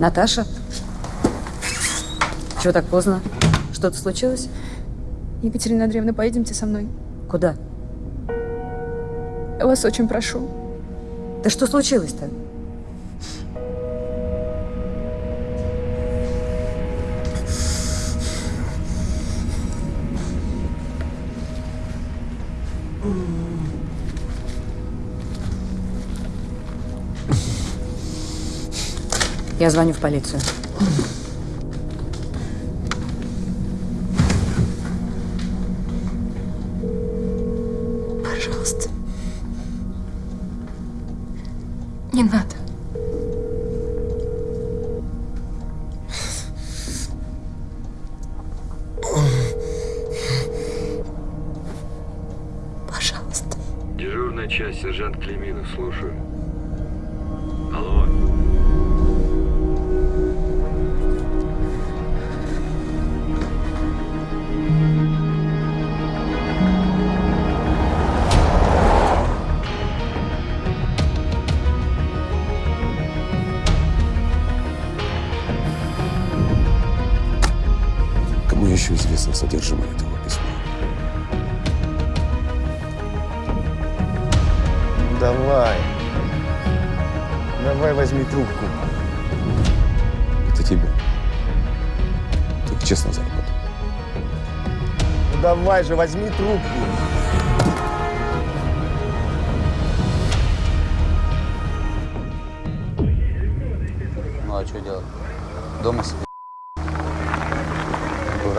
Наташа? Чего так поздно? Что-то случилось? Екатерина Андреевна, поедемте со мной. Куда? Я вас очень прошу. Да что случилось-то? Я звоню в полицию. Еще известно содержимое этого письма? Давай. Давай возьми трубку. Это тебе. Так честно заработал. Ну давай же, возьми трубку. Ну а что делать? Дома себе.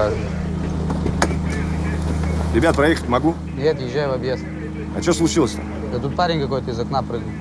Дурак. Ребят, проехать могу? Нет, езжай в объезд. А что случилось-то? Да тут парень какой-то из окна прыгнул.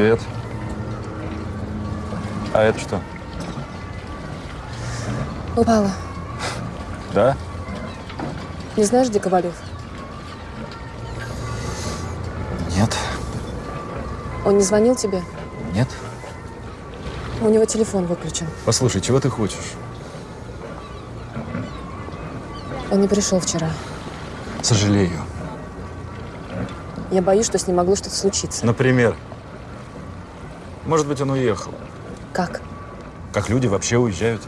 Привет. А это что? Упала. Да? Не знаешь, где Ковалев? Нет. Он не звонил тебе? Нет. У него телефон выключен. Послушай, чего ты хочешь? Он не пришел вчера. Сожалею. Я боюсь, что с ним могло что-то случиться. Например? Может быть, он уехал. Как? Как люди вообще уезжают.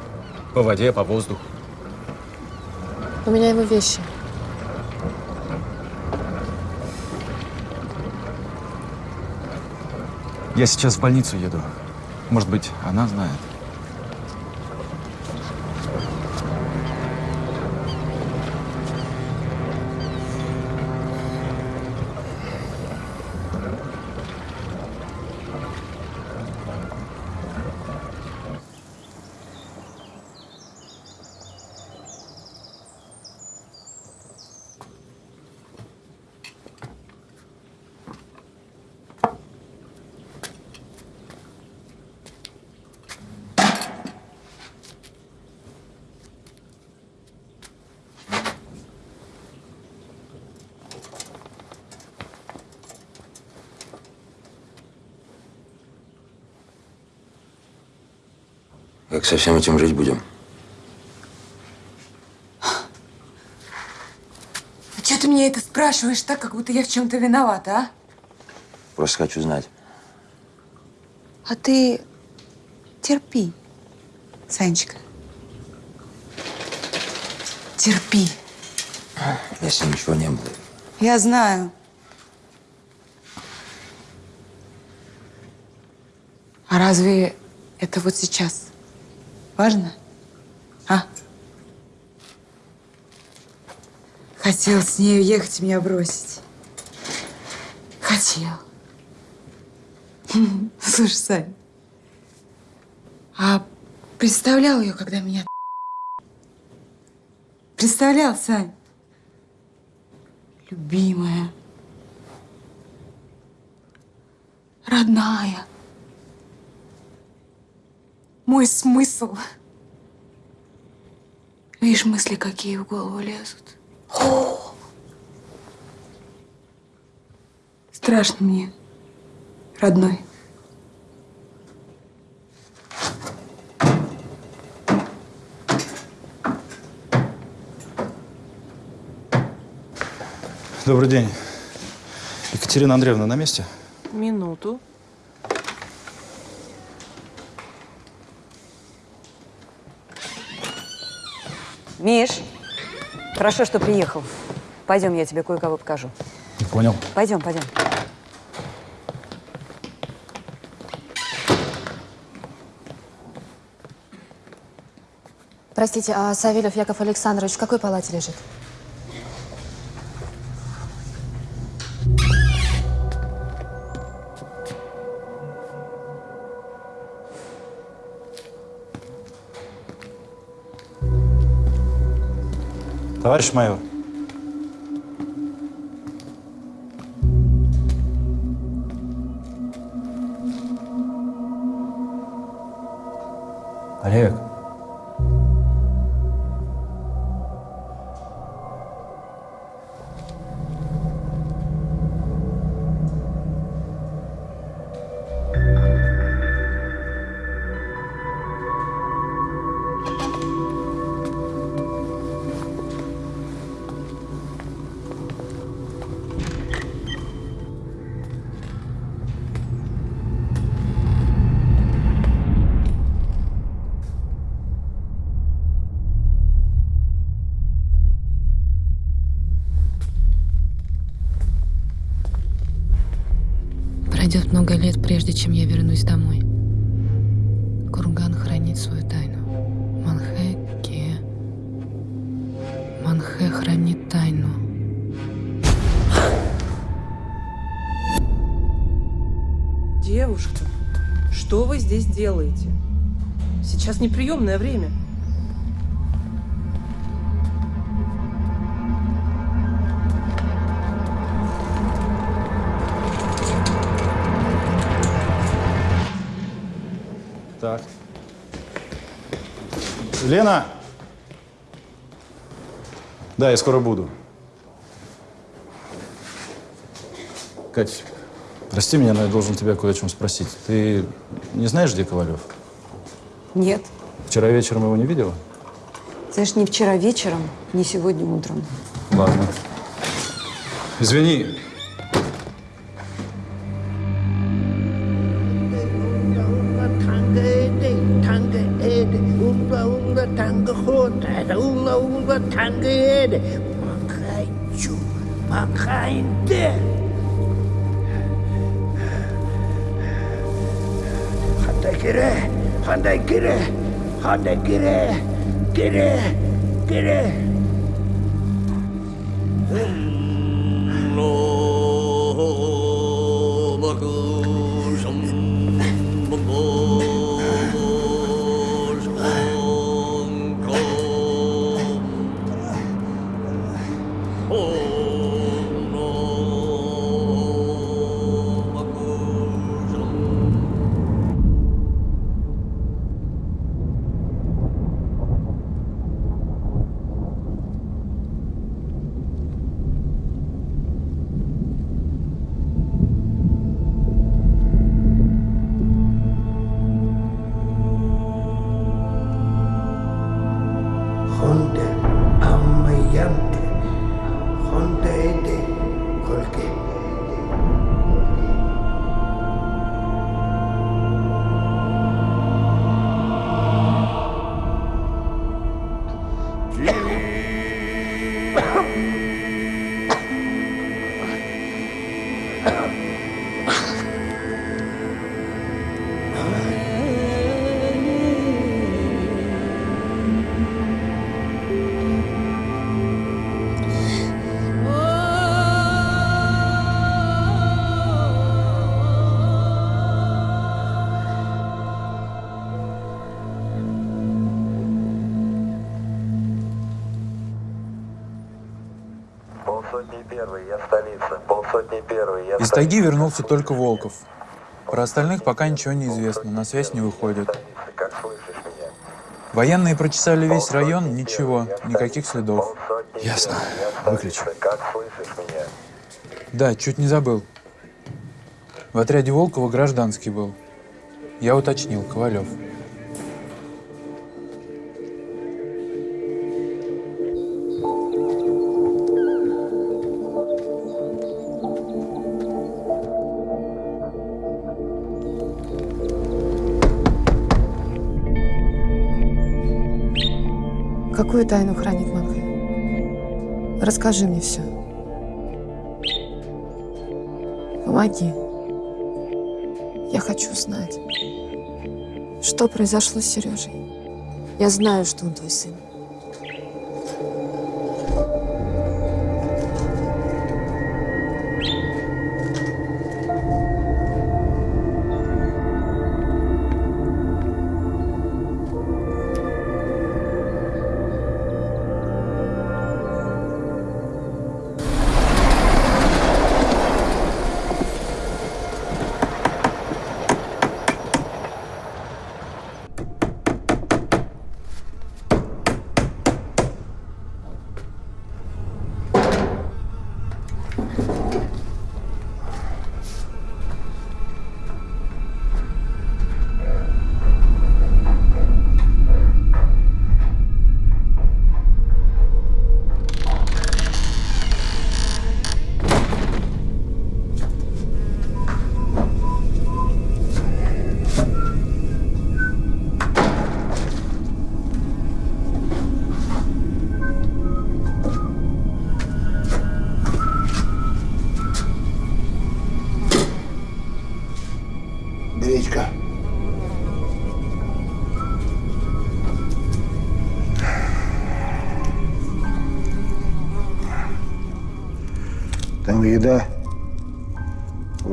По воде, по воздуху. У меня его вещи. Я сейчас в больницу еду. Может быть, она знает. Как со всем этим жить будем? Что ты мне это спрашиваешь так, как будто я в чем-то виновата, а? Просто хочу знать. А ты терпи, Санечка. Терпи. Если ничего не было. Я знаю. А разве это вот сейчас важно? А? Хотел с ней уехать меня бросить. Хотел. Слушай, Сань, а представлял ее, когда меня... Представлял, Сань? Любимая. Родная. Мой смысл. Видишь, мысли какие в голову лезут. О! Страшно мне, родной. Добрый день. Екатерина Андреевна на месте? Минуту. Миш, хорошо, что приехал. Пойдем, я тебе кое-кого покажу. Понял. Пойдем, пойдем. Простите, а Савельев Яков Александрович в какой палате лежит? Товарищ майор. Пройдет много лет, прежде чем я вернусь домой. Курган хранит свою тайну. Манхэ Ке. Манхэ хранит тайну. Девушка, что вы здесь делаете? Сейчас неприемное время. Лена! Да, я скоро буду. Кать, прости меня, но я должен тебя кое о чем спросить. Ты не знаешь, где Ковалев? Нет. Вчера вечером его не видела? Знаешь, ни вчера вечером, ни сегодня утром. Ладно. Извини. なんできれいきれいきれい Из тайги вернулся только Волков. Про остальных пока ничего не известно, на связь не меня? Военные прочесали весь район, ничего, никаких следов. Ясно. Выключи. Как слышишь меня? Да, чуть не забыл. В отряде Волкова гражданский был. Я уточнил, Ковалев. Какую тайну хранит Манхэ? Расскажи мне все. Помоги. Я хочу знать, что произошло с Сережей. Я знаю, что он твой сын.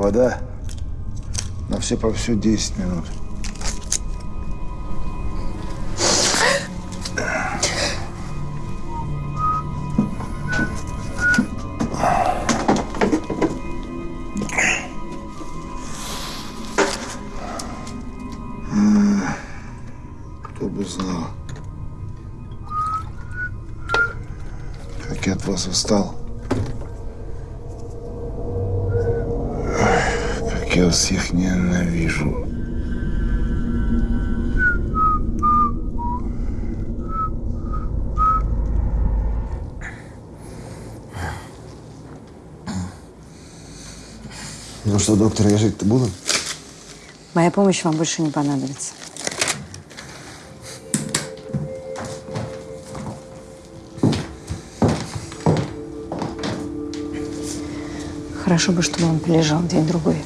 Вода, на все по все 10 минут. Как я вас всех ненавижу. Ну что, доктор, я жить-то буду? Моя помощь вам больше не понадобится. Хорошо бы, чтобы он полежал день-другой.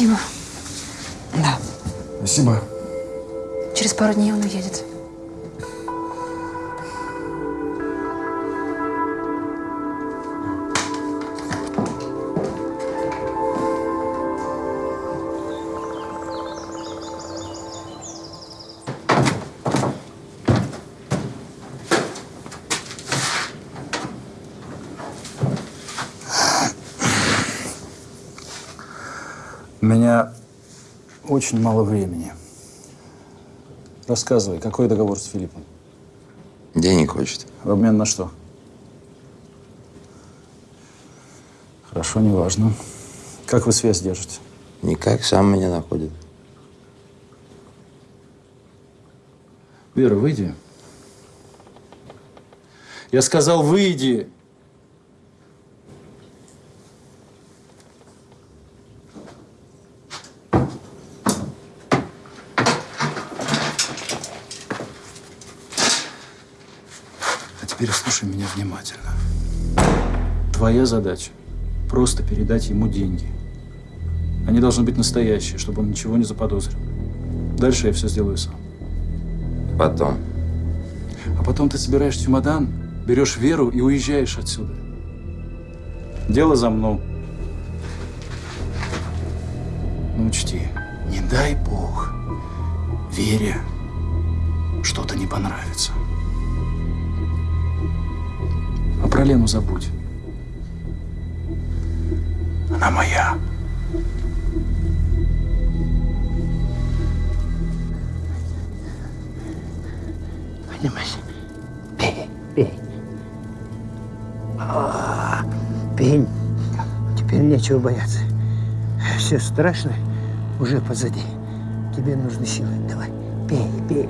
Спасибо. Да. Спасибо. Через пару дней он уедет. Очень мало времени. Рассказывай, какой договор с Филиппом? Денег хочет. В обмен на что? Хорошо, неважно. Как вы связь держите? Никак, сам меня находит. Вера, выйди. Я сказал, выйди. А теперь слушай меня внимательно. Твоя задача – просто передать ему деньги. Они должны быть настоящие, чтобы он ничего не заподозрил. Дальше я все сделаю сам. Потом. А потом ты собираешь чемодан, берешь Веру и уезжаешь отсюда. Дело за мной. Ну, учти, не дай бог, Вере что-то не понравится. А про Лену забудь. Она моя. Понимаешь? Пей, пей. А, пей. Теперь нечего бояться. Все страшное уже позади. Тебе нужны силы. Давай, пей, пей.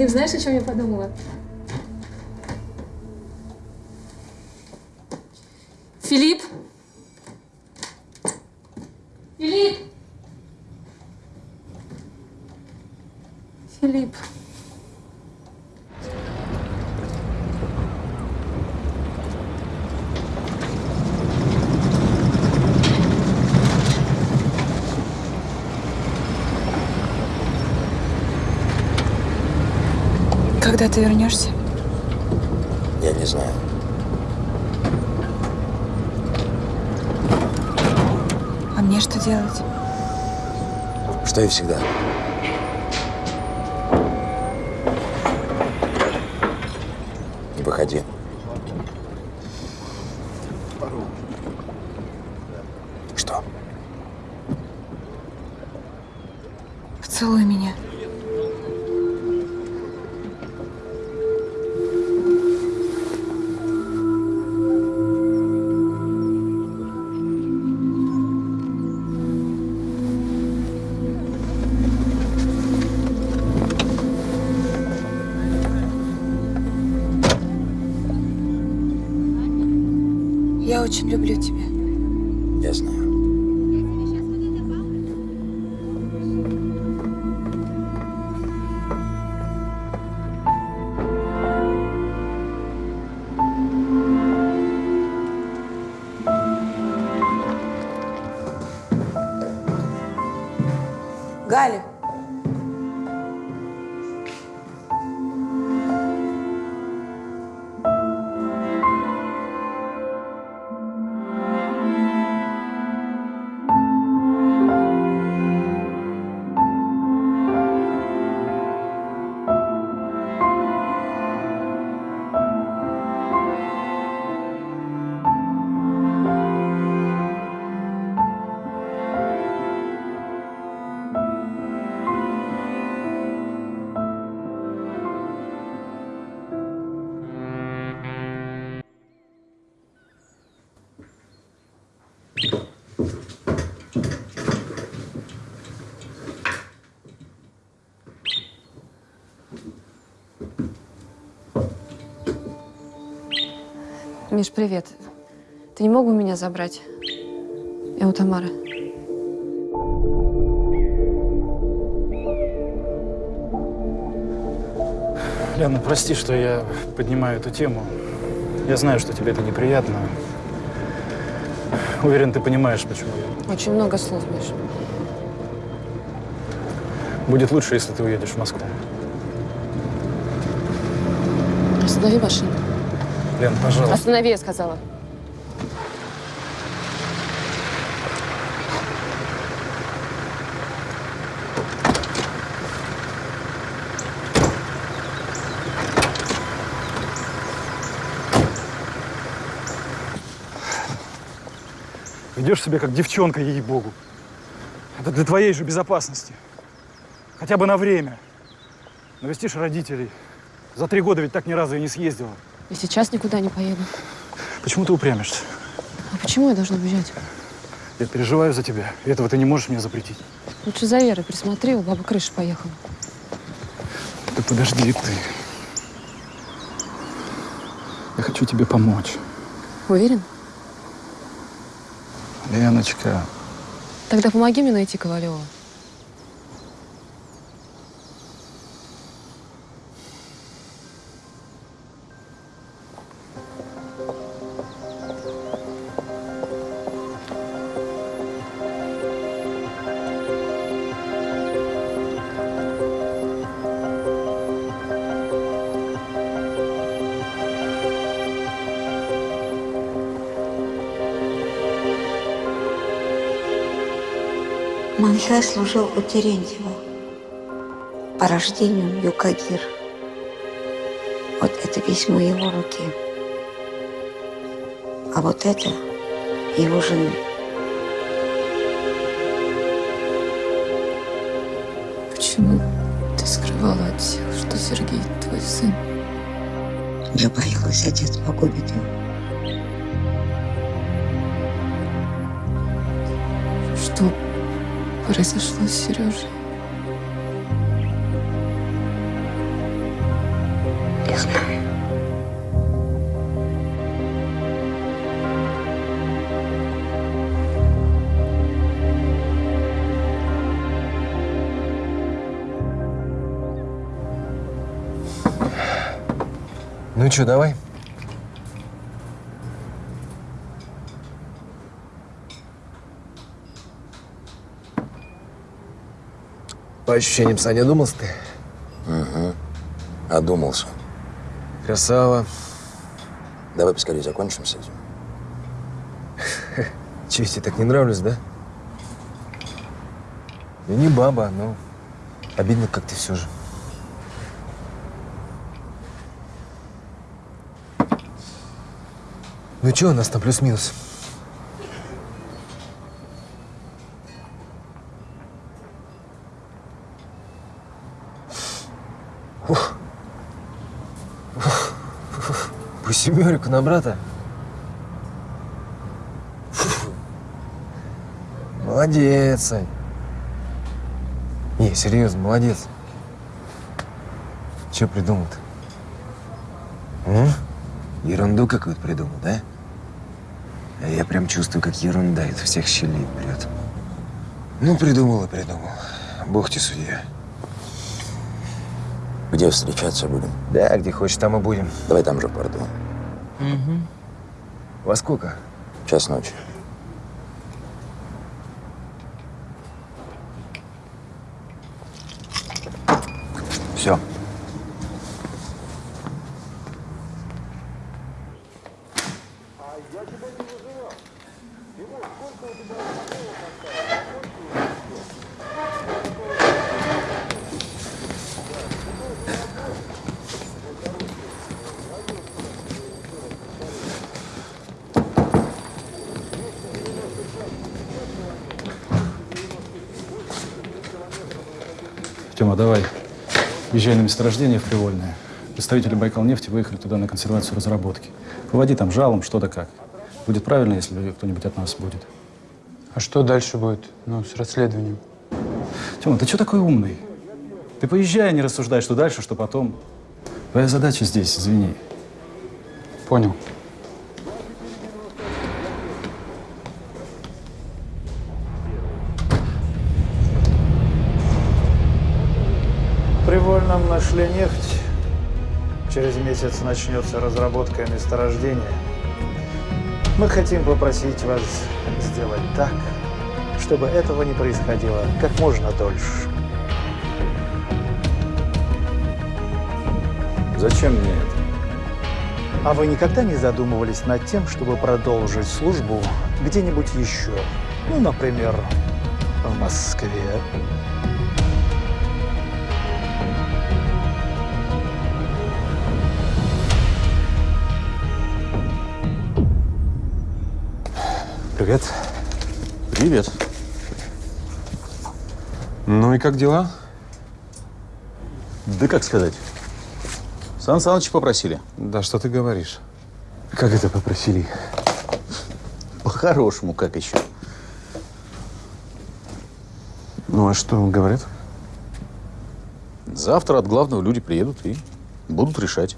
Филипп, знаешь, о чем я подумала? Филипп? Филипп? Филипп. Когда ты вернешься? Я не знаю. А мне что делать? Что и всегда. Миш, привет. Ты не мог бы меня забрать? Я у Тамары. Лена, прости, что я поднимаю эту тему. Я знаю, что тебе это неприятно. Уверен, ты понимаешь, почему. Очень много слов, Миш. Будет лучше, если ты уедешь в Москву. Останови машину. Лен, пожалуйста. Останови, я сказала. Ведешь себя как девчонка, ей-богу. Это для твоей же безопасности. Хотя бы на время. Навестишь родителей. За три года ведь так ни разу и не съездила. И сейчас никуда не поеду. Почему ты упрямишься? А почему я должна уезжать? Я переживаю за тебя. И этого ты не можешь мне запретить. Лучше за Верой присмотри, у бабы крыша поехала. Да подожди ты. Я хочу тебе помочь. Уверен? Леночка, Тогда помоги мне найти Ковалева. Маншай служил у Терентьева. По рождению Юкагир. Вот это письмо его руки. А вот это его жены. Почему ты скрывала от всех, что Сергей твой сын? Я боялась, отец погубит его. Произошло с Сережей? Не знаю. Ну что, давай? По ощущениям, Саня, думался ты? Угу. Одумался. Красава. Давай поскорее закончим с этим. Че, я тебе так не нравлюсь, да? Я не баба, но обидно как-то все же. Ну что у нас там плюс-минус? Семерику на брата? Фу. Молодец, Сань. Не, серьезно, молодец. Че придумал-то? Ерунду какую-то придумал, да? А я прям чувствую, как ерунда из всех щелей прет. Ну, придумал и придумал. Бог тебе судья. Где встречаться будем? Да, где хочешь, там и будем. Давай там же в порту. Угу. Во сколько? Час ночи. Все. Тёма, давай. Езжай на месторождение в Привольное. Представители Байкал-нефти выехали туда на консервацию разработки. Выводи там жалом, что да как. Будет правильно, если кто-нибудь от нас будет. А что дальше будет? Ну, с расследованием. Тёма, ты что такой умный? Ты поезжай, а не рассуждай, что дальше, что потом. Твоя задача здесь, извини. Понял. Нашли нефть. Через месяц начнется разработка месторождения. Мы хотим попросить вас сделать так, чтобы этого не происходило как можно дольше. Зачем мне это? А вы никогда не задумывались над тем, чтобы продолжить службу где-нибудь еще? Ну, например, в Москве. Привет. Привет. Ну и как дела? Да как сказать? Сан Саныча попросили. Да что ты говоришь? Как это попросили? По-хорошему, как еще? Ну а что говорят? Завтра от главного люди приедут и будут решать.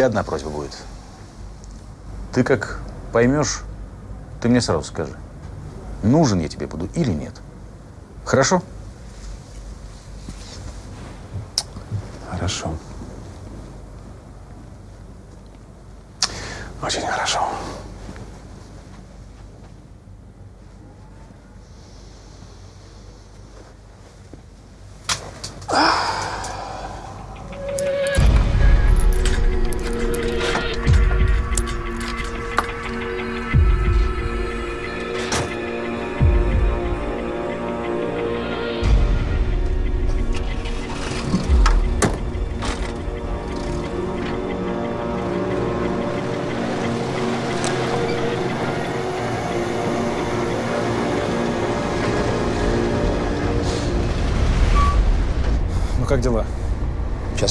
Тебе одна просьба будет. Ты как поймешь, ты мне сразу скажи, нужен я тебе буду или нет. Хорошо?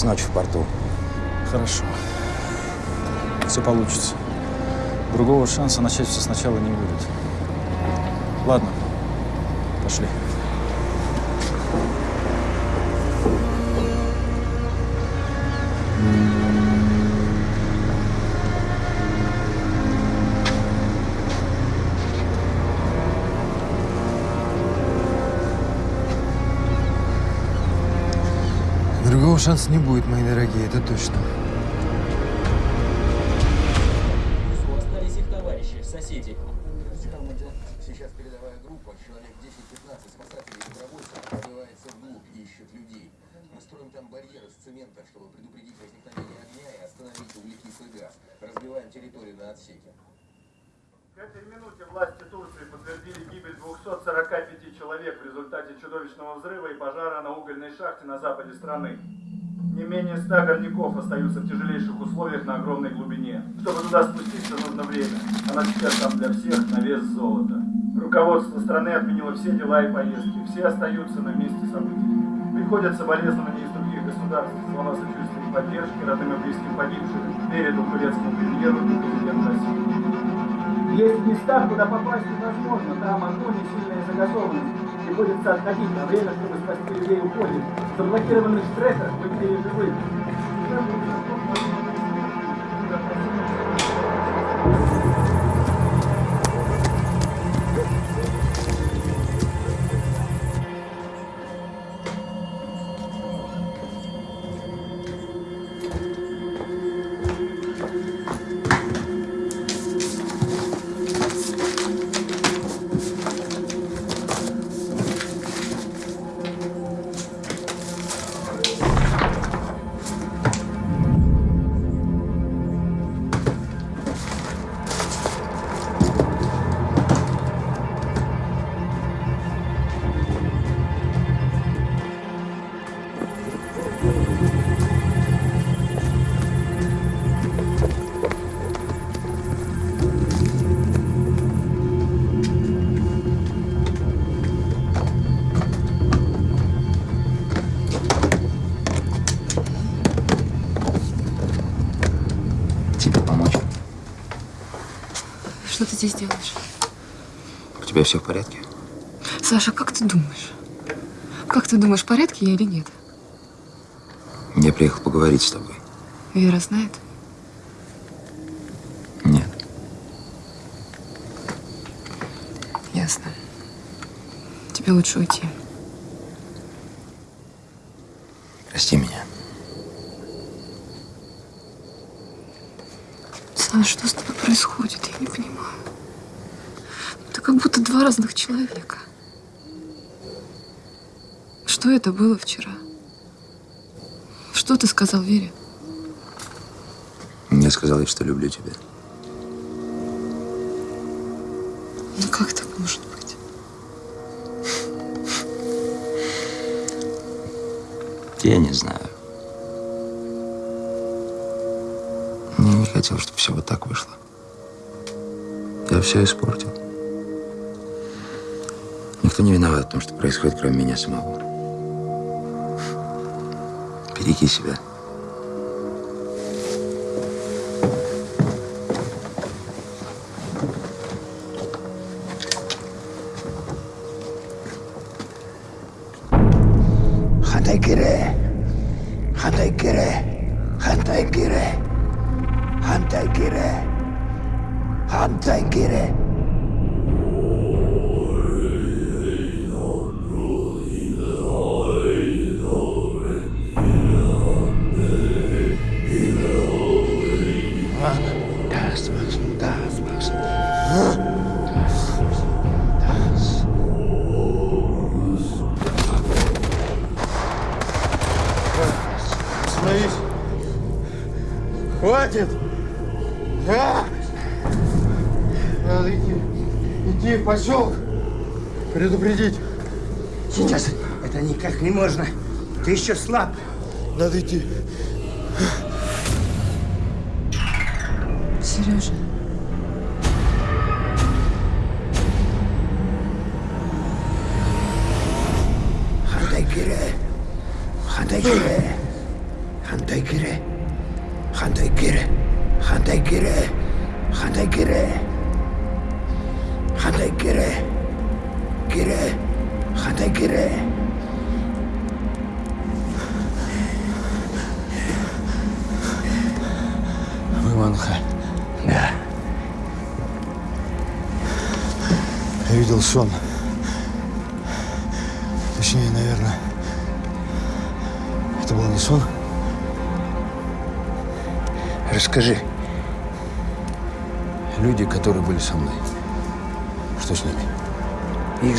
Ночи в порту. Хорошо. Все получится. Другого шанса начать все сначала не будет. Ладно, пошли. Шанса не будет, мои дорогие, это точно. Остались их товарищи, соседи. Сейчас передовая группа, человек 10-15 спасателей и добровольцев пробивается вглубь и ищет людей. Мы строим там барьер из цемента, чтобы предупредить возникновение огня и остановить углекислый газ. Разбиваем территорию на отсеки. К этой минуте власти Турции подтвердили гибель 245 человек в результате чудовищного взрыва и пожара на угольной шахте на западе страны. Не менее 100 горняков остаются в тяжелейших условиях на огромной глубине. Чтобы туда спуститься, нужно время. Она сейчас там для всех на вес золота. Руководство страны отменило все дела и поездки. Все остаются на месте событий. Приходят соболезнования из других государств. Слова сочувствия и поддержки родным и близким погибших передал турецкому премьеру и президенту России. Есть места, куда попасть невозможно. Там огонь и сильная загазованность. Приходится отходить на время, чтобы спасти людей уходит. В заблокированных стрессах мы теперь здесь делаешь? У тебя все в порядке? Саша, как ты думаешь? Как ты думаешь, в порядке я или нет? Я приехал поговорить с тобой. Вера знает? Нет. Ясно. Тебе лучше уйти. Прости меня. Саша, что с тобой происходит? Я не понимаю. Это как будто два разных человека. Что это было вчера? Что ты сказал Вере? Я сказал ей, что люблю тебя. Ну как так может быть? Я не знаю. Я не хотел, чтобы все вот так вышло. Я все испортил. Никто не виноват в том, что происходит, кроме меня самого. 一起洗呗。Hantay gire. Hantay gire. Hantay gire. Поселок, предупредить. Сейчас это никак не можно. Ты еще слаб. Надо идти. Сережа. Хантайкире, Хантайкире, Хантайкире,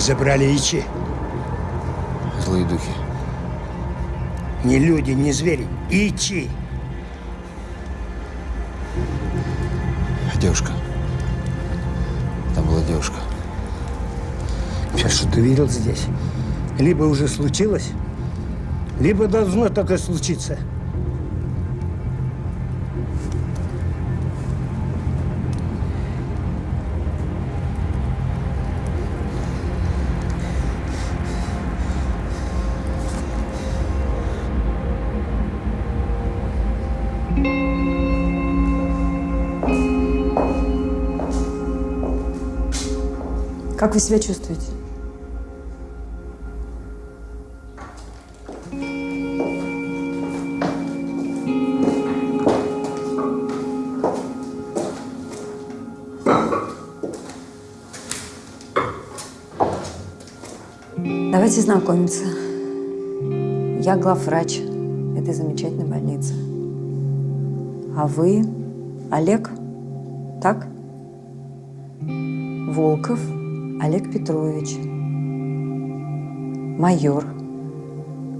забрали ичи. Злые духи. Не люди, не звери. Ичи. Девушка. Там была девушка. Все, что ты видел здесь, либо уже случилось, либо должно только случиться. Как вы себя чувствуете? Давайте знакомиться. Я главврач этой замечательной больницы. А вы Олег, так? Волков Олег Петрович, майор.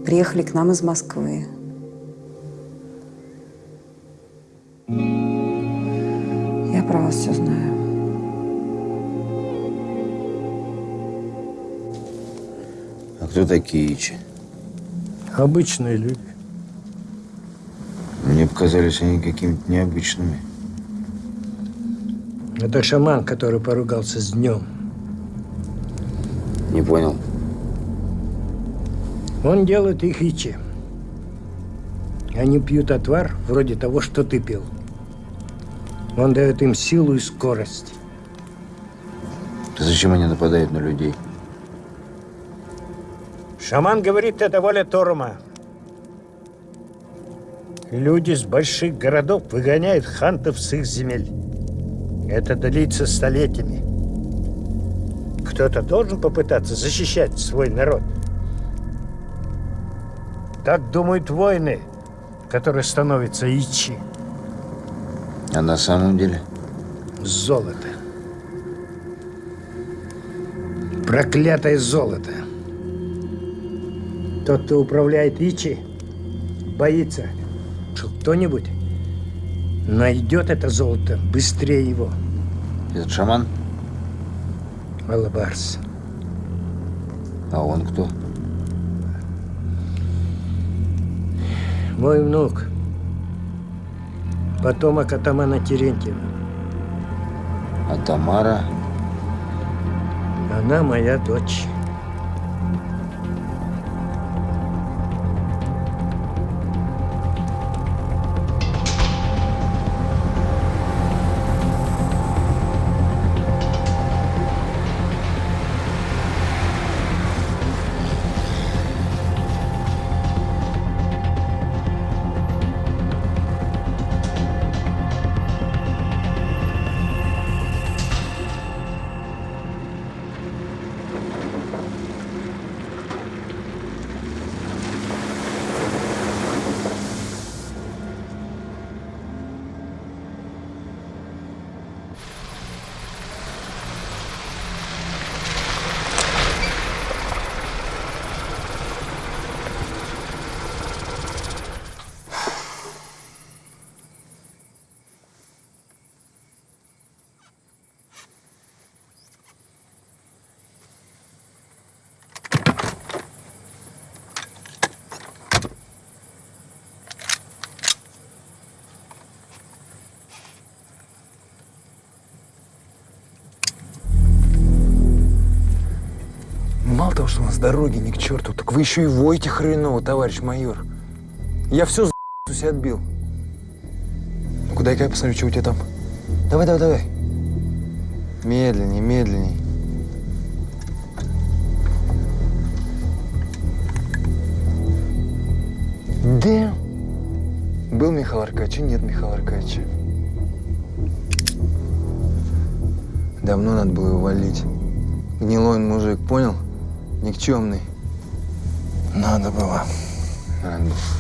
Приехали к нам из Москвы. Я про вас все знаю. А кто такие Ичи? Обычные люди. Мне показались они какими-то необычными. Это шаман, который поругался с днем. Не понял. Он делает их ичи. Они пьют отвар вроде того, что ты пил. Он дает им силу и скорость. Зачем они нападают на людей? Шаман говорит, это воля Торума. Люди с больших городов выгоняют хантов с их земель. Это длится столетиями. Кто-то должен попытаться защищать свой народ. Так думают воины, которые становятся ичи. А на самом деле? Золото. Проклятое золото. Тот, кто управляет Ичи, боится, что кто-нибудь найдет это золото быстрее его. Этот шаман? Алабарс. А он кто? Мой внук. Потомок атамана Терентьева. А Тамара? Она моя дочь. Того, что у нас дороги ни к черту, так вы еще и воете хреново, товарищ майор. Я все за у себя отбил. Ну, куда-ка я посмотрю, что у тебя там. Давай, давай, давай. Медленней, медленней. Да. Был Михаил Аркадьевич, нет Михаила Аркадьевича. Давно надо было его валить. Гнилой он мужик, понял? Никчемный. Надо было. Надо было.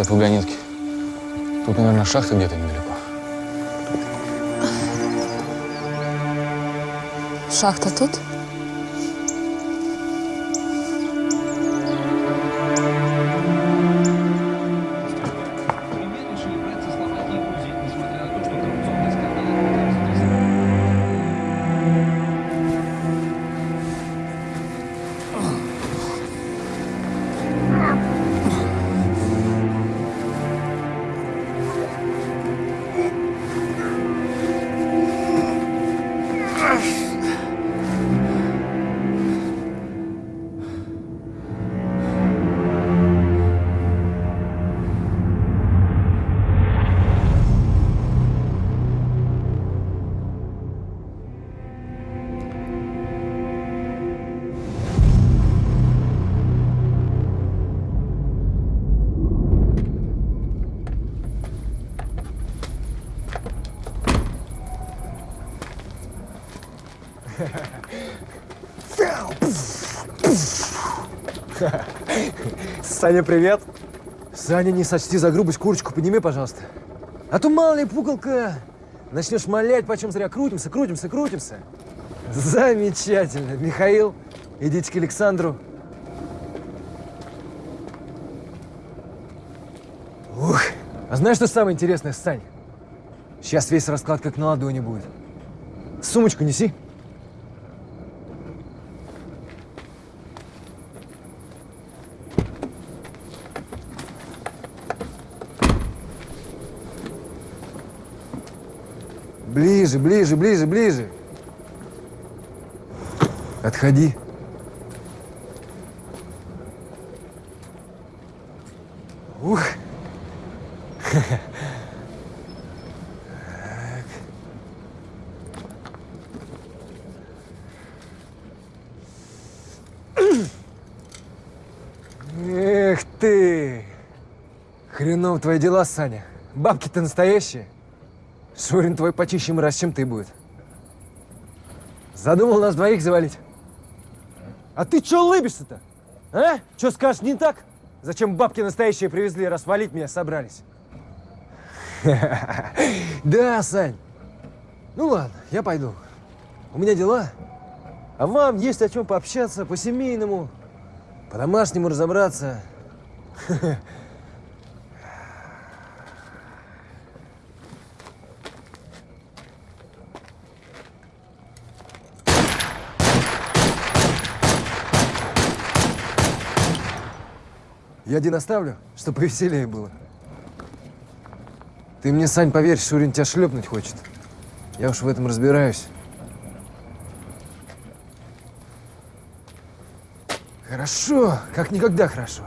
От вагонетки. Тут, наверное, шахта где-то недалеко. Шахта тут? Саня, привет. Саня, не сочти за грубость, курочку подними, пожалуйста. А то мало ли, пукалка Начнешь малять, почем зря. Крутимся, крутимся, крутимся. Замечательно. Михаил, идите к Александру. Ух. А знаешь, что самое интересное, Сань? Сейчас весь расклад как на ладони будет. Сумочку неси. Ближе, ближе, ближе, ближе. Отходи. Ух. Эх ты! Хренов твои дела, Саня. Бабки-то настоящие. Шурин твой почище мразь, чем ты будет. Задумал нас двоих завалить. А ты чё улыбишься-то? А? Чё скажешь, не так? Зачем бабки настоящие привезли, раз валить меня собрались? Да, Сань. Ну ладно, я пойду. У меня дела. А вам есть о чем пообщаться по-семейному, по-домашнему разобраться. один оставлю, чтобы повеселее было. Ты мне, Сань, поверь, Шурин тебя шлепнуть хочет. Я уж в этом разбираюсь. Хорошо, как никогда хорошо.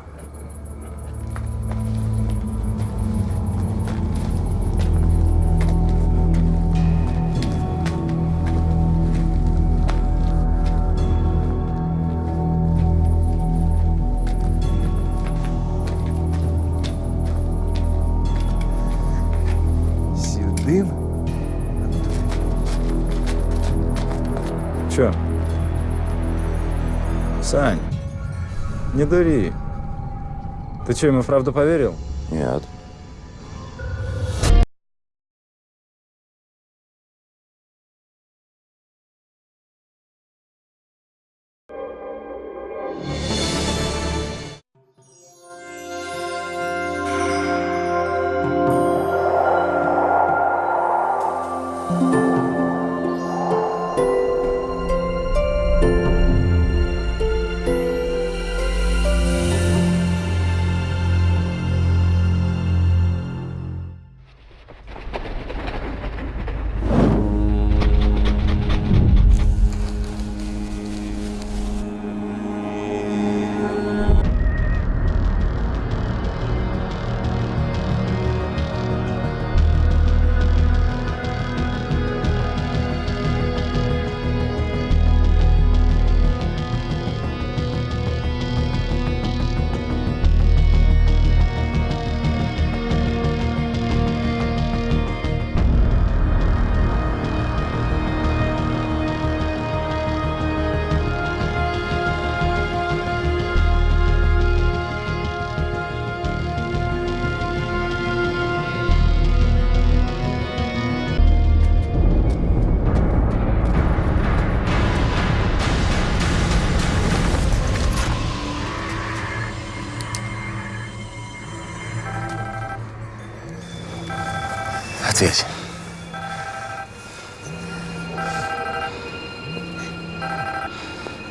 Дури. Ты что, ему правду поверил? Нет.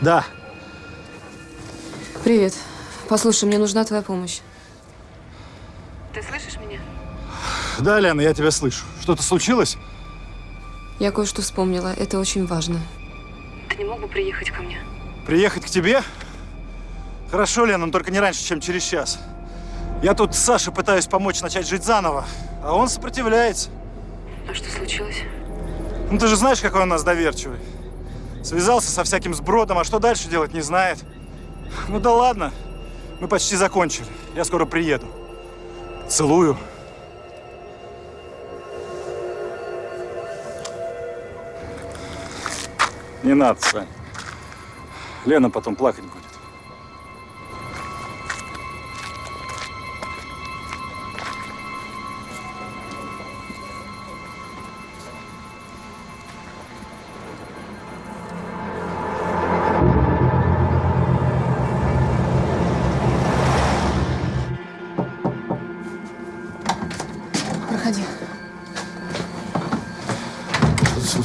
Да. Привет. Послушай, мне нужна твоя помощь. Ты слышишь меня? Да, Лена, я тебя слышу. Что-то случилось? Я кое-что вспомнила. Это очень важно. Ты не мог бы приехать ко мне? Приехать к тебе? Хорошо, Лена, но только не раньше, чем через час. Я тут Саше пытаюсь помочь начать жить заново, а он сопротивляется. А что случилось? Ну ты же знаешь, какой он у нас доверчивый. Связался со всяким сбродом, а что дальше делать, не знает. Ну да ладно, мы почти закончили. Я скоро приеду. Целую. Не надо, Сань. Лена потом плакать будет.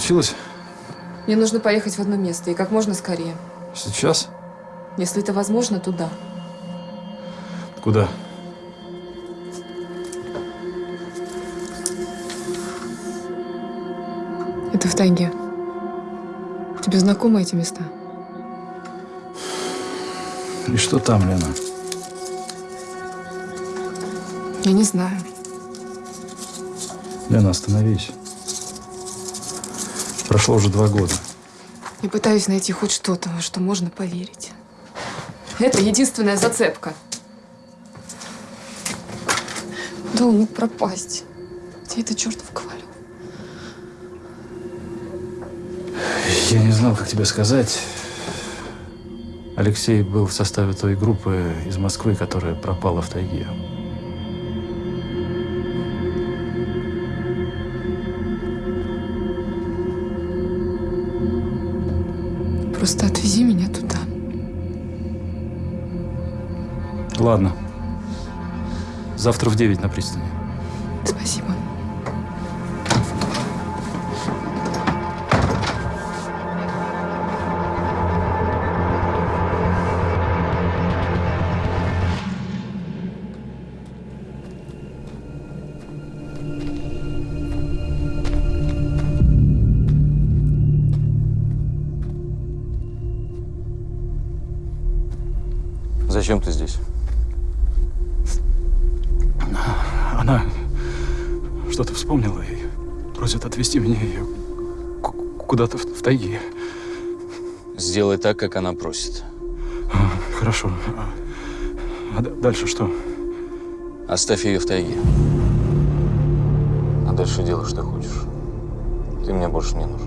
Случилось? Мне нужно поехать в одно место и как можно скорее. Сейчас? Если это возможно, туда. Куда? Это в тайге. Тебе знакомы эти места? И что там, Лена? Я не знаю. Лена, остановись. Прошло уже два года. Я пытаюсь найти хоть что-то, во что можно поверить. Это единственная зацепка. Да он мог пропасть. Где это чертов ковалев? Я не знал, как тебе сказать. Алексей был в составе той группы из Москвы, которая пропала в тайге. Просто отвези меня туда. Ладно. Завтра в 9 на пристани. Просит. А, Хорошо. А- дальше что? Оставь ее в тайге. А дальше делай, что хочешь. Ты мне больше не нужен.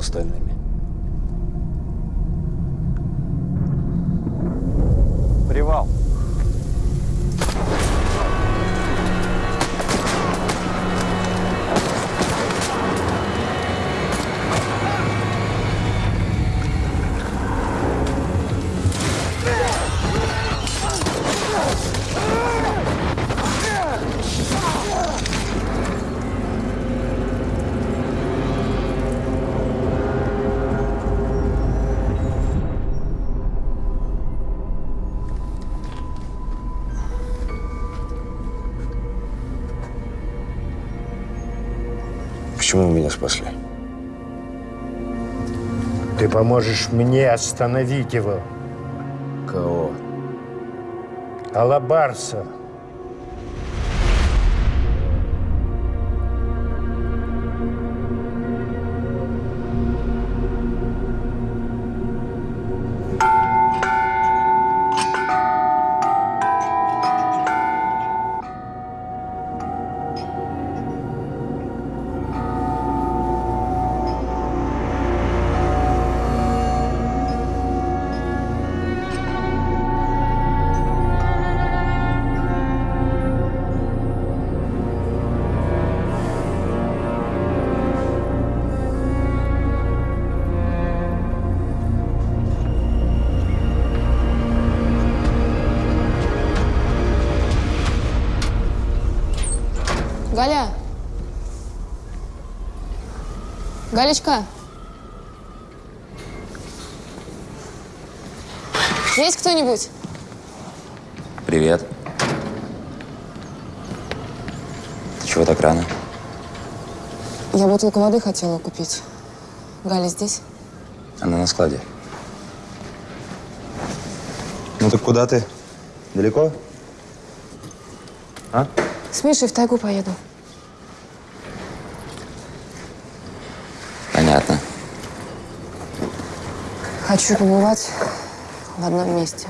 Остальными? Почему вы меня спасли? Ты поможешь мне остановить его. Кого? Алабарса. Галя! Валечка? Есть кто-нибудь? Привет. Ты чего так рано? Я бутылку воды хотела купить. Галя здесь? Она на складе. Ну так куда ты? Далеко? А? С Мишей в тайгу поеду. Хочу побывать в одном месте.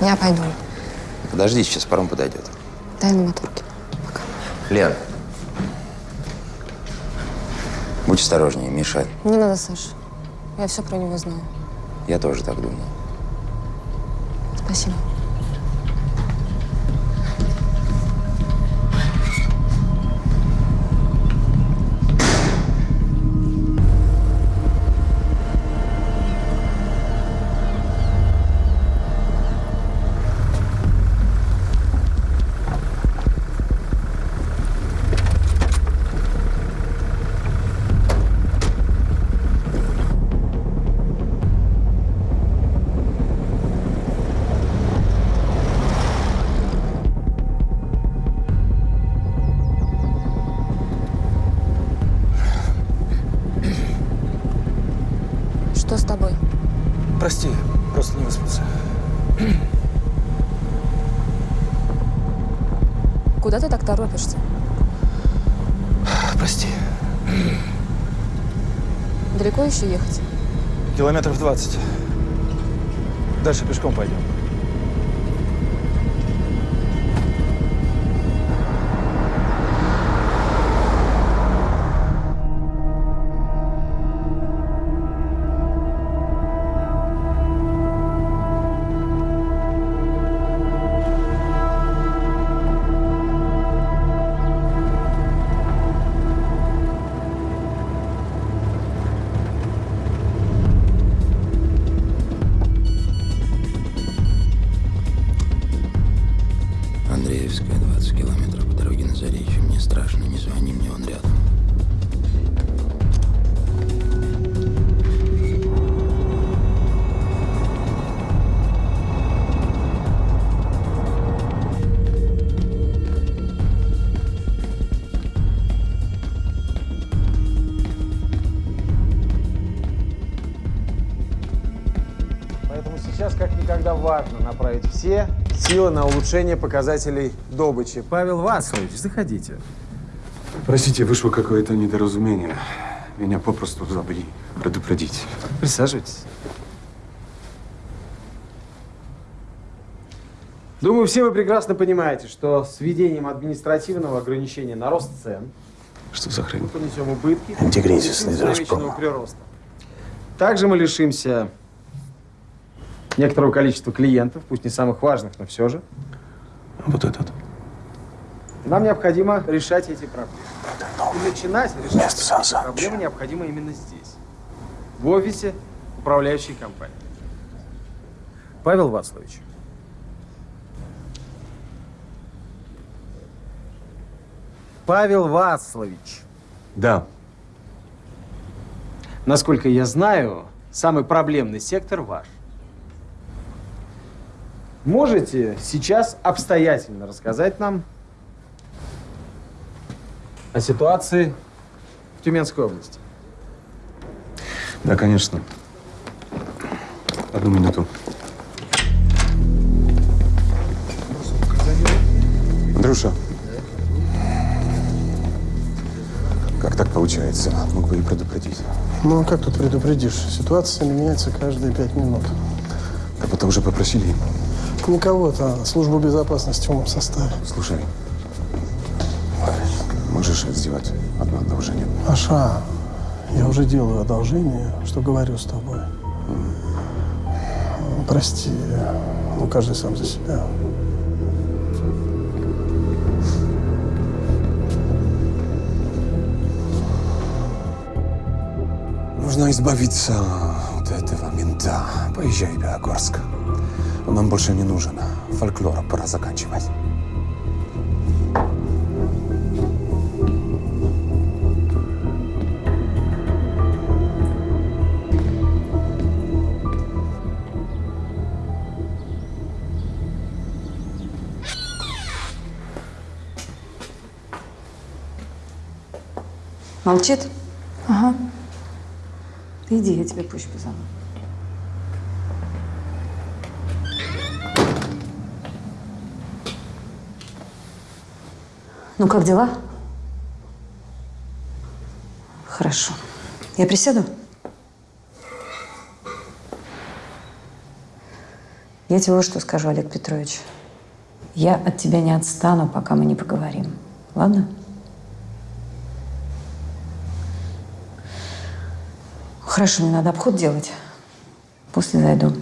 Я пойду. Подожди, сейчас паром подойдет. Дай на моторке. Лен. Будь осторожнее, Миша. Не надо, Саш. Я все про него знаю. Я тоже так думаю. Спасибо. Прости, просто не выспался. Куда ты так торопишься? Прости. Далеко еще ехать? Километров 20. Дальше пешком пойдем. Направить все силы на улучшение показателей добычи. Павел Вацлович, заходите. Простите, вышло какое-то недоразумение. Меня попросту забыли предупредить. Присаживайтесь. Думаю, все вы прекрасно понимаете, что с введением административного ограничения на рост цен Что за хрень? мы понесем убытки Антикризисный прироста. Также мы лишимся некоторого количества клиентов, пусть не самых важных, но все же. Вот этот. Нам необходимо решать эти проблемы. И начинать решать эти проблемы необходимо именно здесь, в офисе управляющей компании. Павел Вацлович. Павел Вацлович. Да. Насколько я знаю, самый проблемный сектор ваш. Можете сейчас обстоятельно рассказать нам о ситуации в Тюменской области? Да, конечно. Одну минуту. Андрюша. Как так получается? Мог бы и предупредить. Ну, а как тут предупредишь? Ситуация меняется каждые пять минут. Да потом уже попросили. Не кого-то, а службу безопасности в моем составе. Слушай, можешь сделать одно одолжение? Аша, я уже делаю одолжение, что говорю с тобой. Прости, ну каждый сам за себя. Нужно избавиться от этого мента. Поезжай в Белогорск. Он нам больше не нужен. А фольклор, пора заканчивать. Молчит? Ага. Ты иди, я тебя позже позову. Ну, как дела? Хорошо. Я присяду? Я тебе вот что скажу, Олег Петрович. Я от тебя не отстану, пока мы не поговорим. Ладно? Хорошо, мне надо обход делать. После зайду.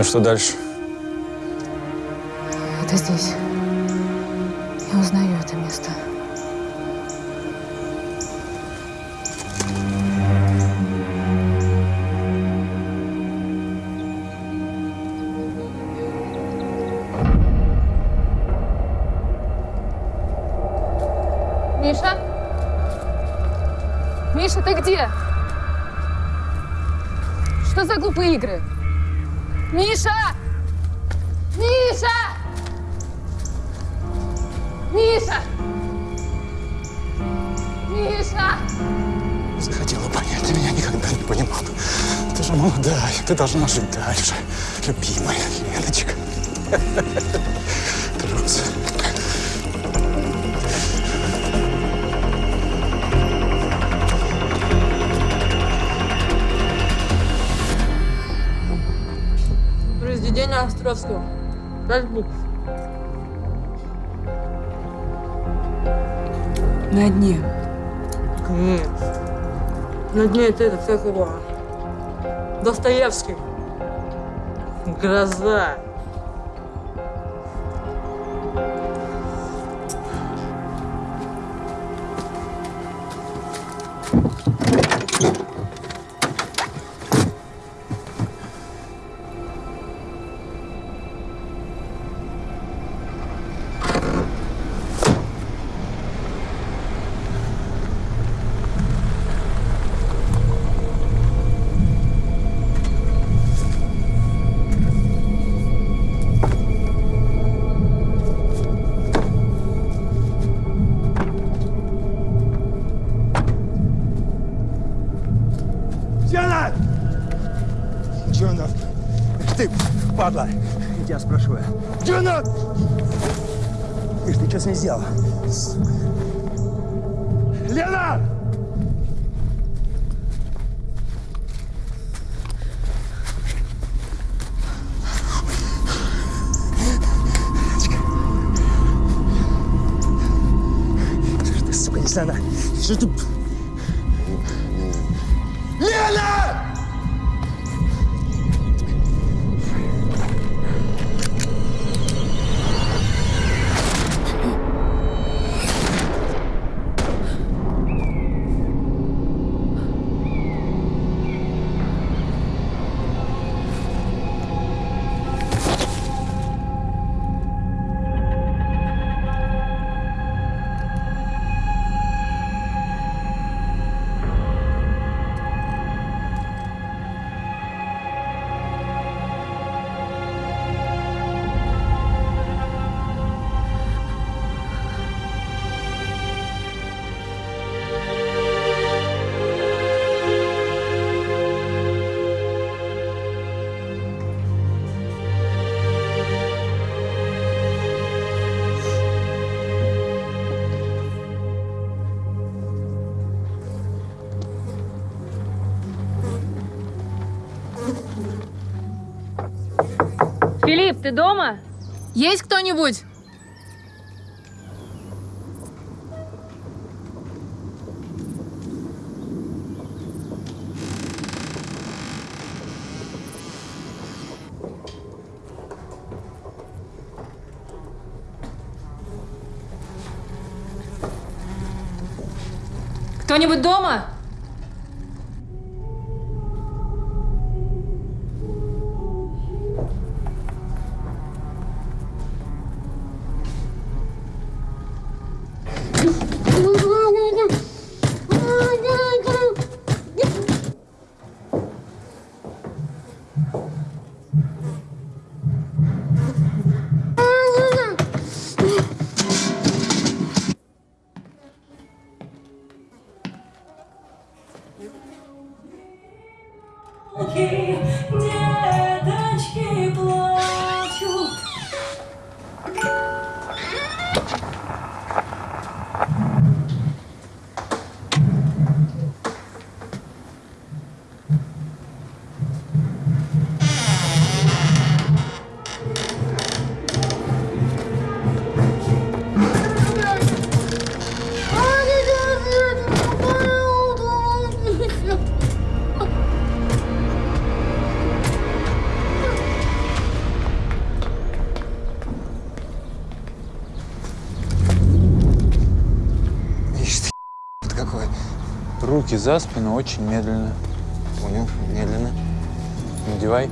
Ну и что дальше? Это здесь. На дне это этот, как его? Достоевский. Гроза. Ты ж ты что с ней сделал? Филипп, ты дома? Есть кто-нибудь? Кто-нибудь дома? Руки за спину очень медленно. Понял, медленно. Надевай.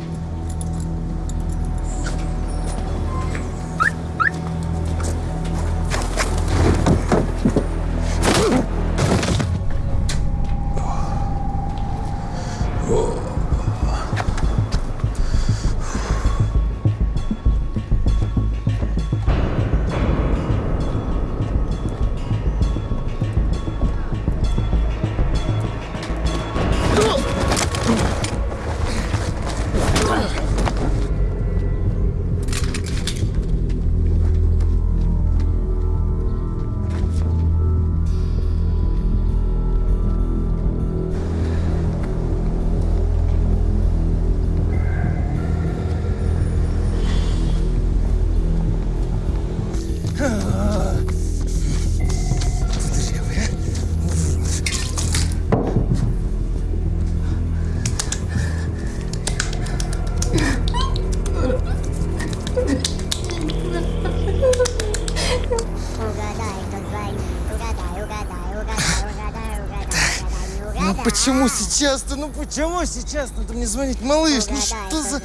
Сейчас-то? Ну почему сейчас надо мне звонить, малыш? Ну что за... М.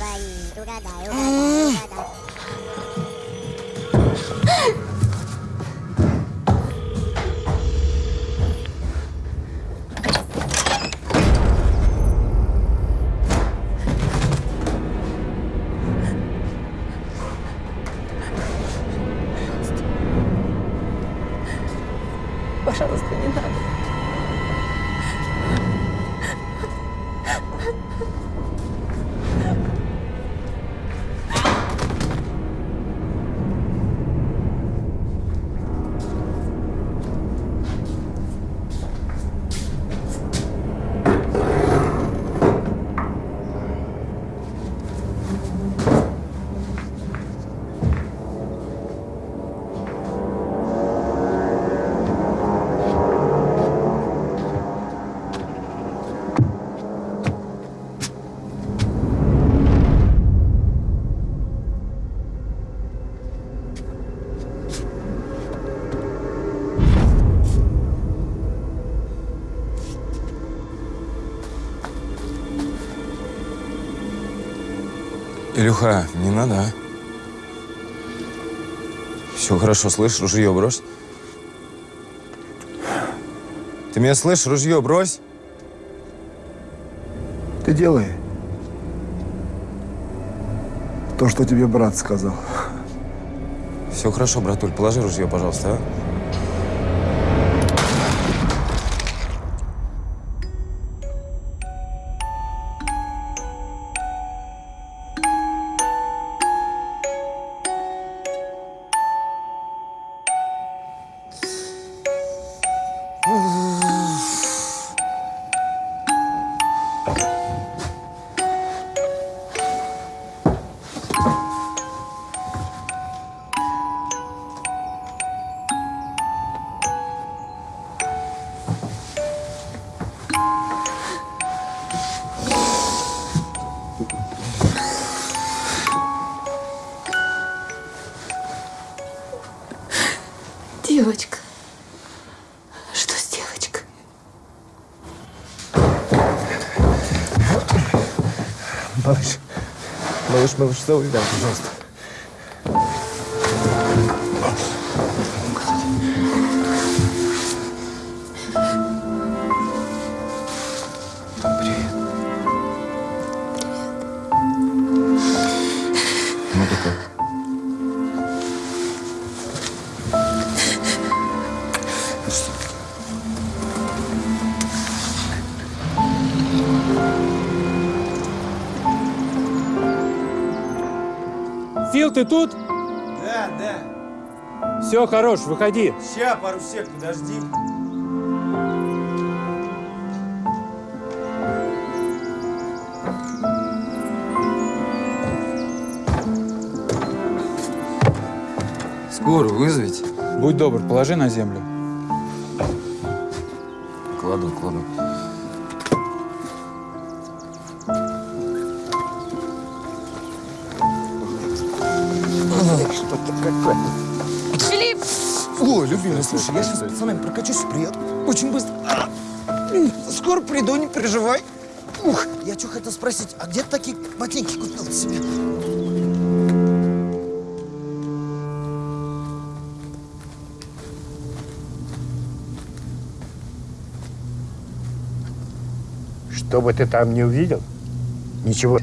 Илюха, не надо, а? Все хорошо, слышь, ружье брось. Ты меня слышишь? Ружье брось. Ты делай то, что тебе брат сказал. Все хорошо, братуль, положи ружье, пожалуйста, а? Малыш, малыш, целуй рядом, пожалуйста. Все, хорош, выходи. Ща, пару сек, подожди. Скорую вызовите. Будь добр, положи на землю. Кладу, кладу. Любимый, слушай, я сейчас с пацанами прокачусь и приеду. Очень быстро. Скоро приду, не переживай. Ух, я что хотел спросить, а где ты такие ботинки купил себе? Что бы ты там не увидел, ничего.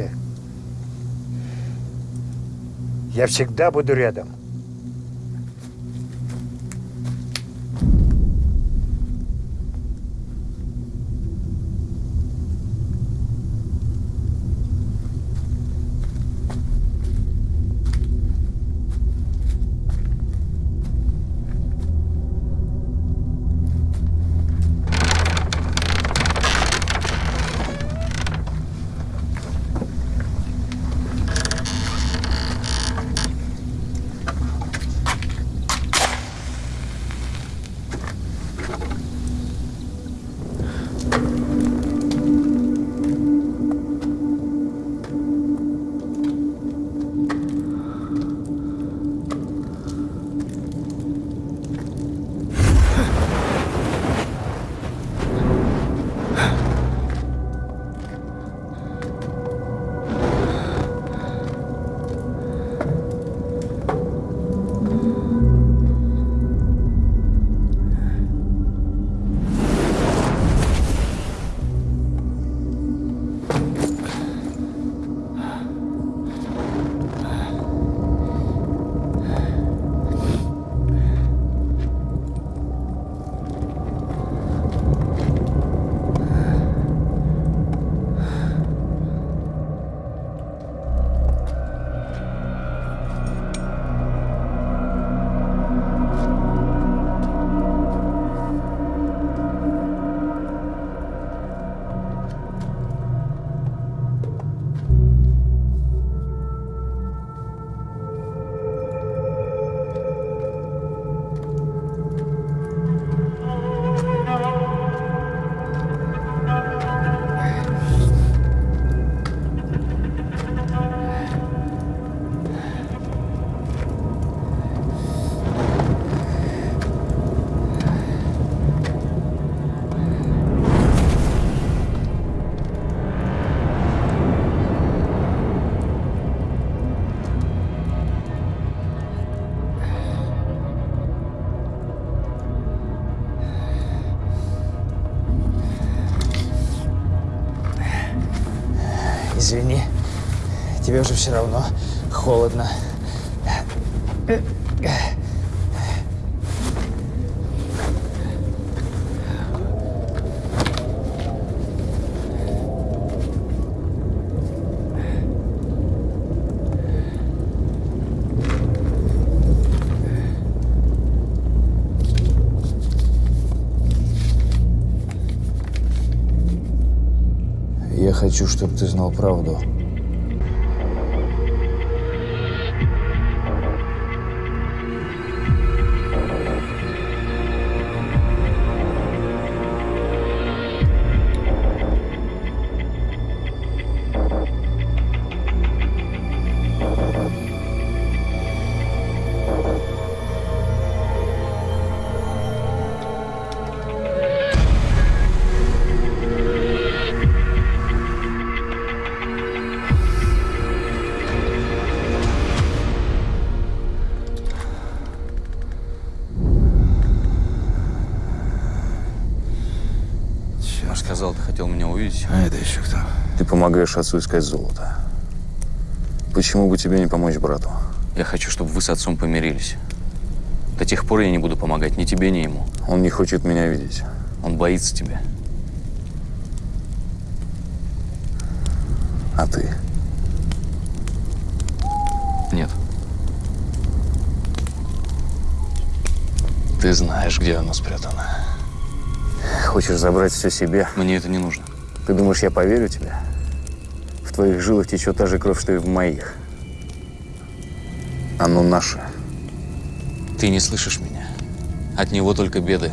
Я всегда буду рядом. Тебе уже все равно холодно. Я хочу, чтобы ты знал правду. Помогаешь отцу искать золото. Почему бы тебе не помочь брату? Я хочу, чтобы вы с отцом помирились. До тех пор я не буду помогать ни тебе, ни ему. Он не хочет меня видеть. Он боится тебя. А ты? Нет. Ты знаешь, где оно спрятано. Хочешь забрать все себе? Мне это не нужно. Ты думаешь, я поверю тебе? Твоих жилах течет та же кровь, что и в моих. Оно наше. Ты не слышишь меня. От него только беды.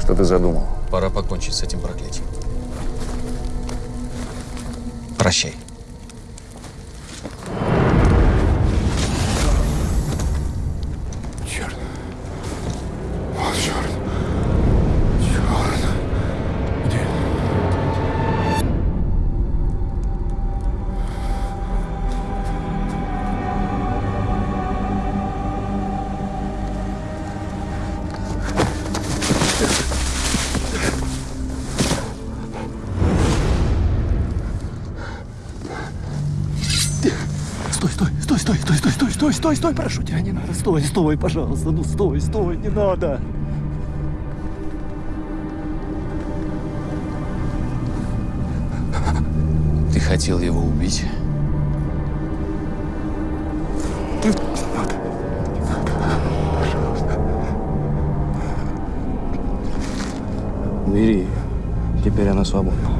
Что ты задумал? Пора покончить с этим проклятием. Прощай. Стой, стой, прошу тебя, не надо, стой, стой, пожалуйста, ну стой, стой, не надо. Ты хотел его убить? Бери ее. Теперь она свободна.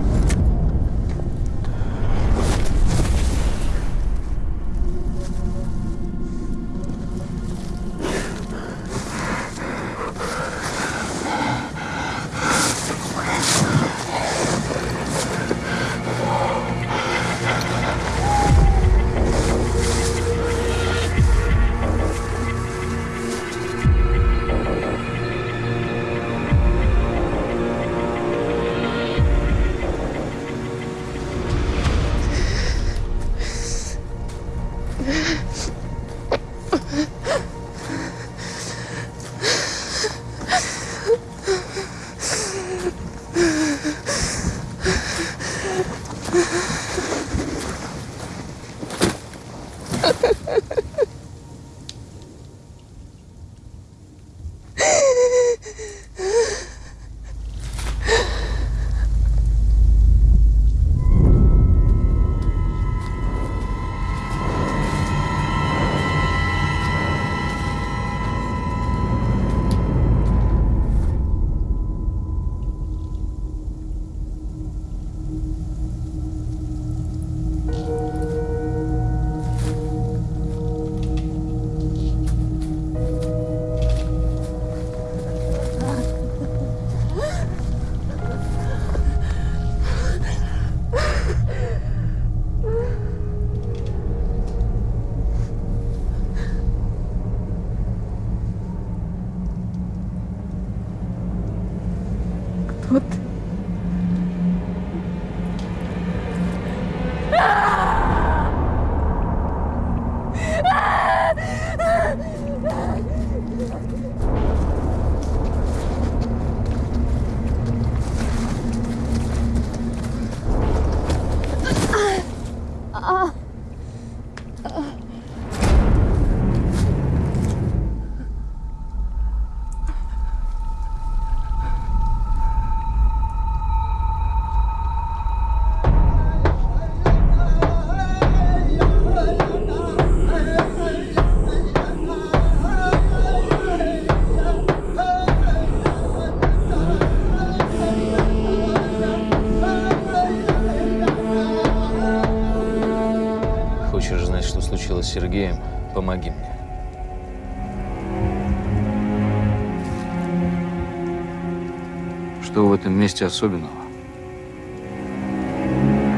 Месте особенного?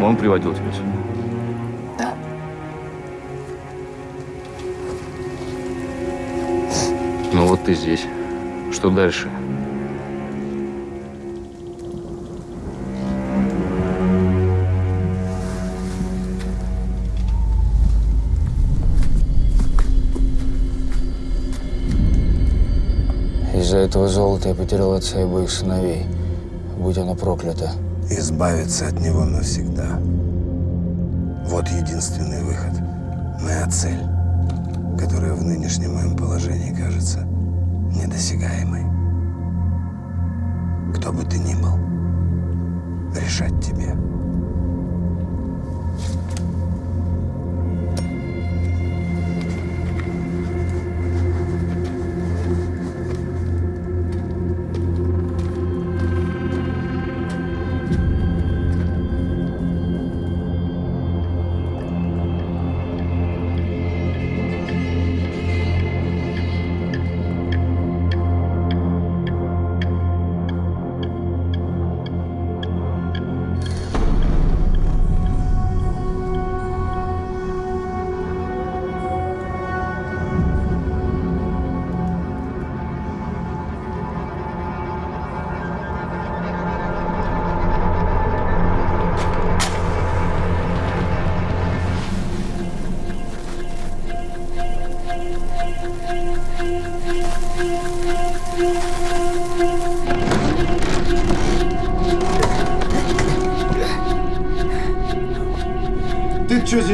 Он приводил тебя сюда? Да. Ну вот ты здесь. Что дальше? этого золота я потерял отца и обоих сыновей. Будь оно проклято. Избавиться от него навсегда. Вот единственный выход. Моя цель, которая в нынешнем моем положении кажется недосягаемой. Кто бы ты ни был, решать тебе.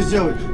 Делаешь?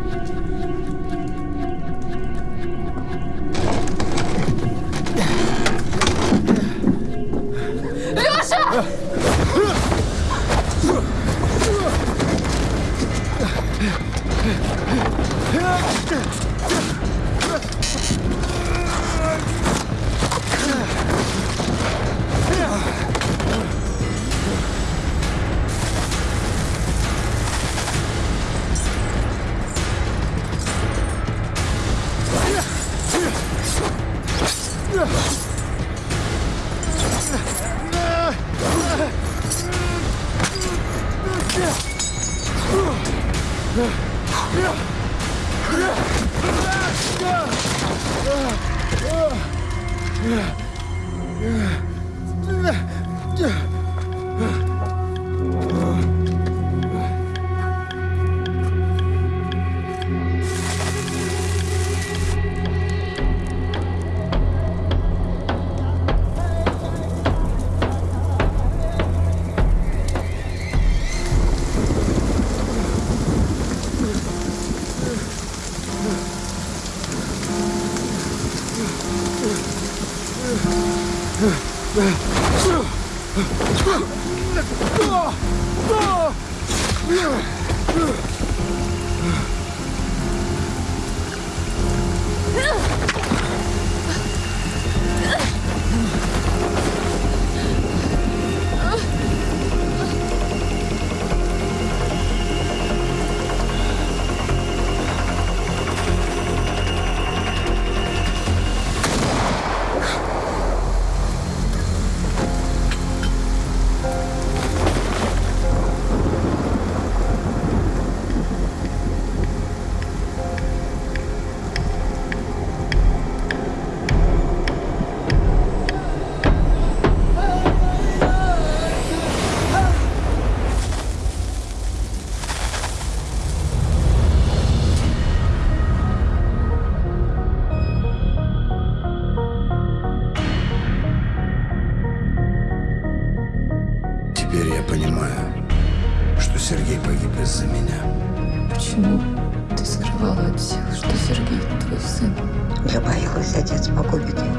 Понимаю, что Сергей погиб из-за меня. Почему ты скрывала от всех, что Сергей твой сын? Я боялась, отец погубит его.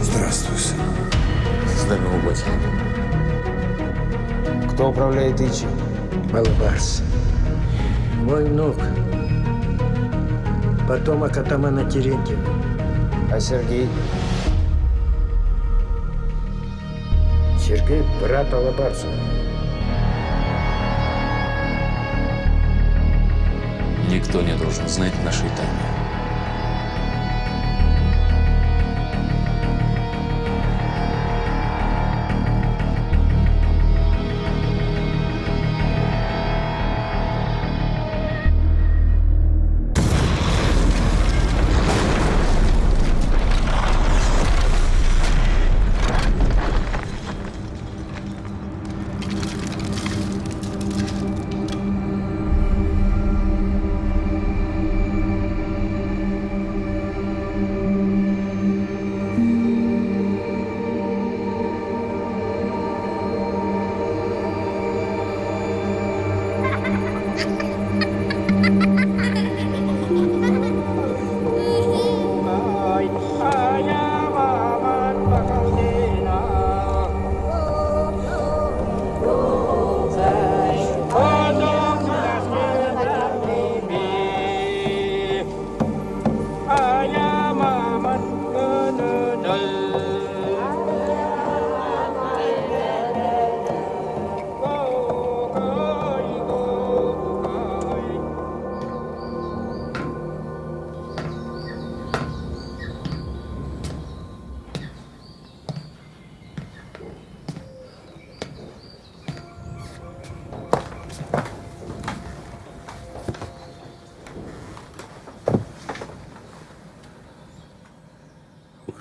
Здравствуй, сын. Здорово, батя. Кто управляет Ичи? Балбарс. Мой внук. Потомок атамана Терентьева. А Сергей? Сергей – брат Алабарса. Никто не должен знать нашей тайны.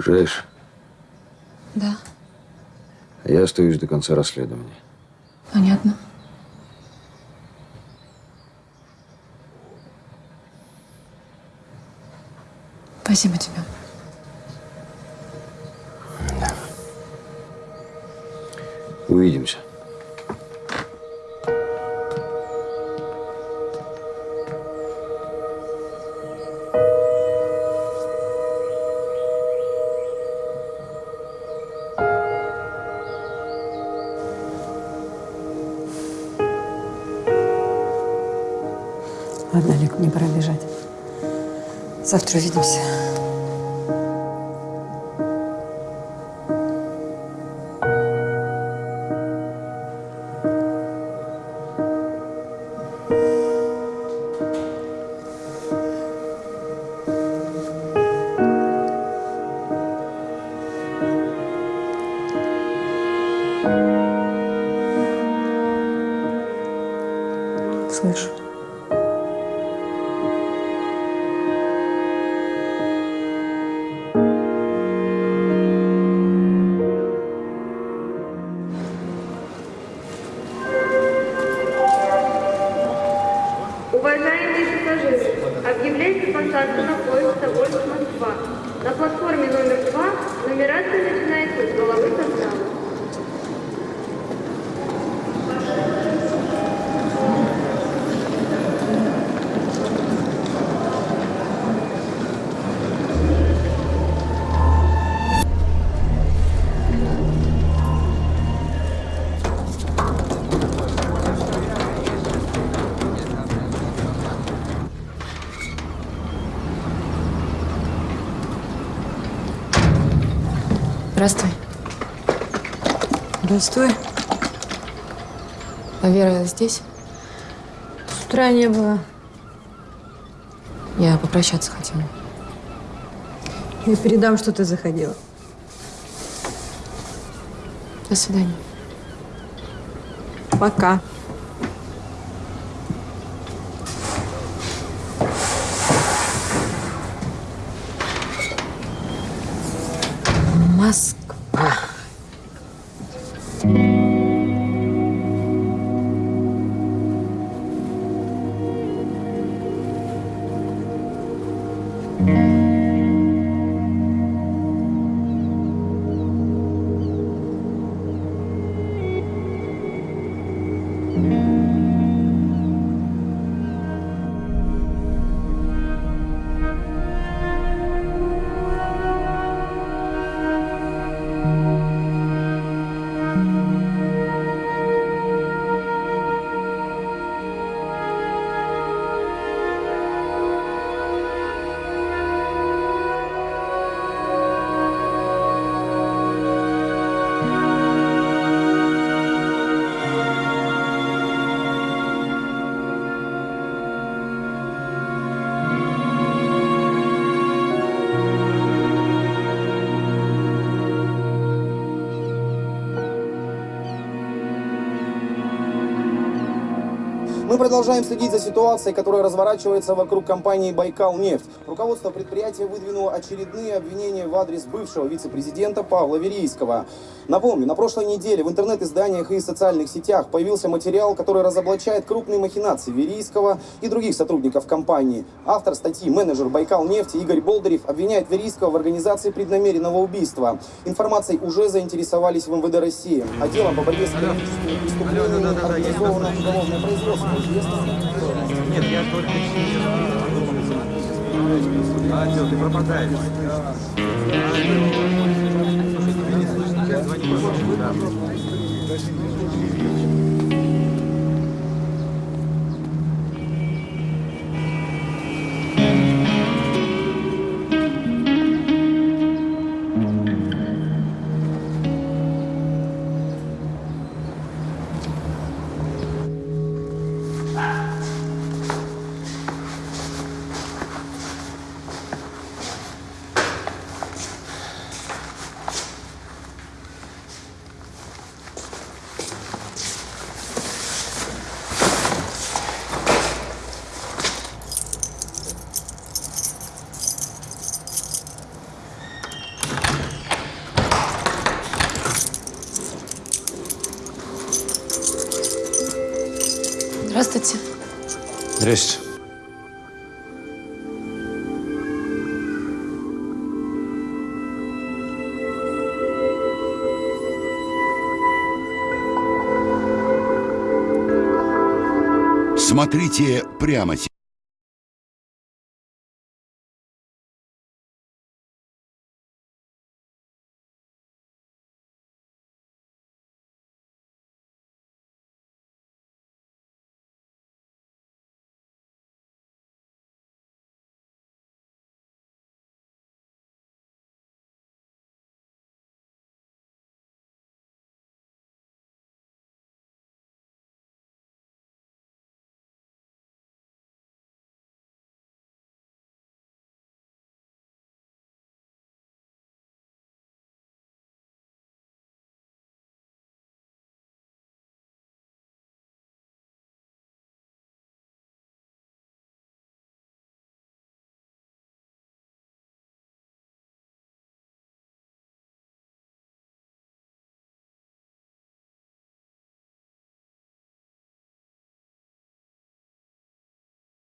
Уезжаешь? Да, А я остаюсь до конца расследования. понятно. Спасибо тебе. Ладно, Олег, мне пора бежать. Завтра увидимся. Здравствуй. А Вера здесь? С утра не было. Я попрощаться хотела. Я передам, что ты заходила. До свидания. Пока. Мы продолжаем следить за ситуацией, которая разворачивается вокруг компании «Байкал нефть». Руководство предприятия выдвинуло очередные обвинения в адрес бывшего вице-президента Павла Верийского. Напомню, на прошлой неделе в интернет-изданиях и социальных сетях появился материал, который разоблачает крупные махинации Верийского и других сотрудников компании. Автор статьи, менеджер «Байкал нефти» Игорь Болдырев обвиняет Верийского в организации преднамеренного убийства. Информацией уже заинтересовались в МВД России. А делом по борьбе с экономическими преступлениями организовано уголовное производство. Нет, я только через... Алло, ты пропадаешь. Алло. Тебя не слышно, я звоню. Смотрите прямо сейчас.